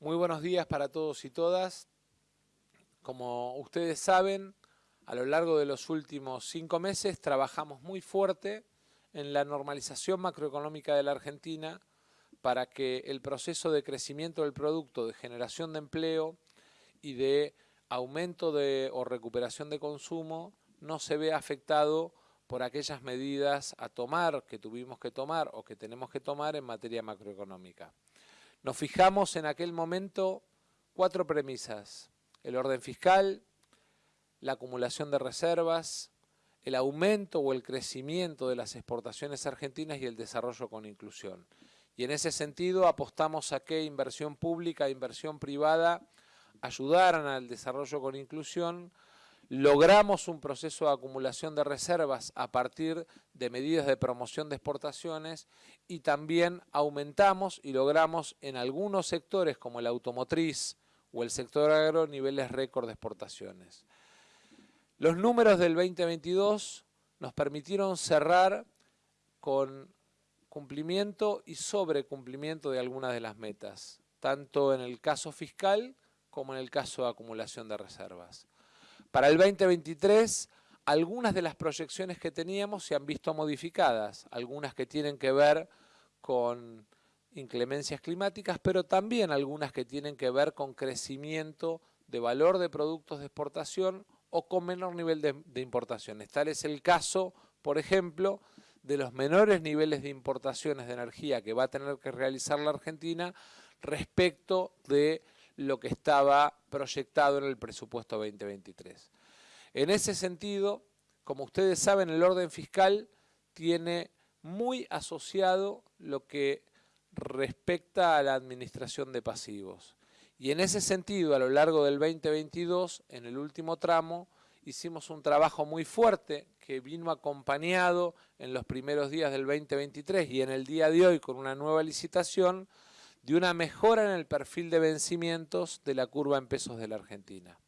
Muy buenos días para todos y todas. Como ustedes saben, a lo largo de los últimos cinco meses trabajamos muy fuerte en la normalización macroeconómica de la Argentina para que el proceso de crecimiento del producto, de generación de empleo y de aumento de, o recuperación de consumo no se vea afectado por aquellas medidas a tomar que tuvimos que tomar o que tenemos que tomar en materia macroeconómica. Nos fijamos en aquel momento cuatro premisas, el orden fiscal, la acumulación de reservas, el aumento o el crecimiento de las exportaciones argentinas y el desarrollo con inclusión. Y en ese sentido apostamos a que inversión pública e inversión privada ayudaran al desarrollo con inclusión, logramos un proceso de acumulación de reservas a partir de medidas de promoción de exportaciones y también aumentamos y logramos en algunos sectores como el automotriz o el sector agro niveles récord de exportaciones. Los números del 2022 nos permitieron cerrar con cumplimiento y sobrecumplimiento de algunas de las metas, tanto en el caso fiscal como en el caso de acumulación de reservas. Para el 2023, algunas de las proyecciones que teníamos se han visto modificadas, algunas que tienen que ver con inclemencias climáticas, pero también algunas que tienen que ver con crecimiento de valor de productos de exportación o con menor nivel de, importaciones. Tal es el caso, por ejemplo, de los menores niveles de importaciones de energía que va a tener que realizar la Argentina respecto de lo que estaba proyectado en el presupuesto 2023. En ese sentido, como ustedes saben, el orden fiscal tiene muy asociado lo que respecta a la administración de pasivos. Y en ese sentido, a lo largo del 2022, en el último tramo, hicimos un trabajo muy fuerte que vino acompañado en los primeros días del 2023 y en el día de hoy con una nueva licitación de una mejora en el perfil de vencimientos de la curva en pesos de la Argentina.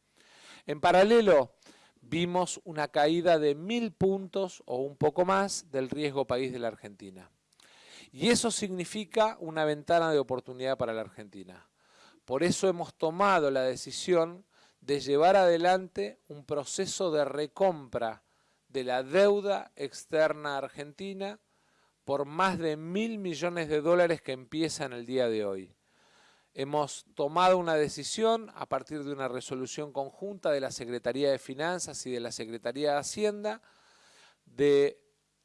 En paralelo, vimos una caída de mil puntos o un poco más del riesgo país de la Argentina. Y eso significa una ventana de oportunidad para la Argentina. Por eso hemos tomado la decisión de llevar adelante un proceso de recompra de la deuda externa argentina por más de mil millones de dólares que empieza en el día de hoy. Hemos tomado una decisión a partir de una resolución conjunta de la Secretaría de Finanzas y de la Secretaría de Hacienda de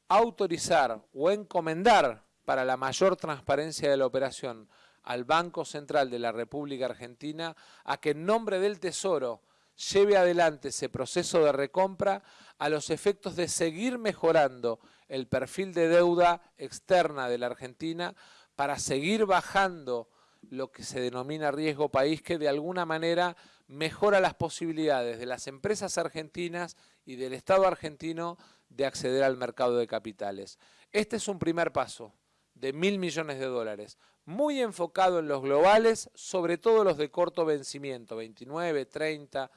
autorizar o encomendar para la mayor transparencia de la operación al Banco Central de la República Argentina a que en nombre del Tesoro lleve adelante ese proceso de recompra a los efectos de seguir mejorando el perfil de deuda externa de la Argentina para seguir bajando lo que se denomina riesgo país, que de alguna manera mejora las posibilidades de las empresas argentinas y del Estado argentino de acceder al mercado de capitales. Este es un primer paso de mil millones de dólares, muy enfocado en los globales, sobre todo los de corto vencimiento, 29, 30,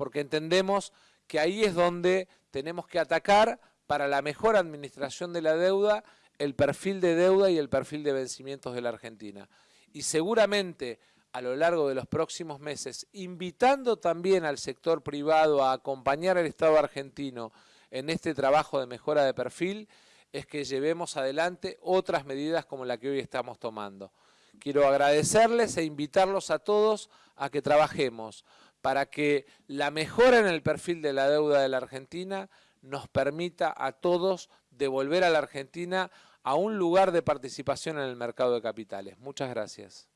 porque entendemos que ahí es donde tenemos que atacar para la mejor administración de la deuda, el perfil de deuda y el perfil de vencimientos de la Argentina. Y seguramente a lo largo de los próximos meses, invitando también al sector privado a acompañar al Estado argentino en este trabajo de mejora de perfil, es que llevemos adelante otras medidas como la que hoy estamos tomando. Quiero agradecerles e invitarlos a todos a que trabajemos para que la mejora en el perfil de la deuda de la Argentina nos permita a todos devolver a la Argentina a un lugar de participación en el mercado de capitales. Muchas gracias.